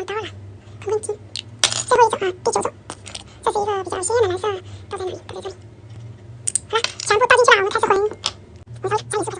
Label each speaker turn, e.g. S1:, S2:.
S1: 我到了很问题最后一种啊第九种这是一个比较鲜艳的蓝色倒在哪里倒在这里。好了全部倒进去了我们开始混我们开始加点色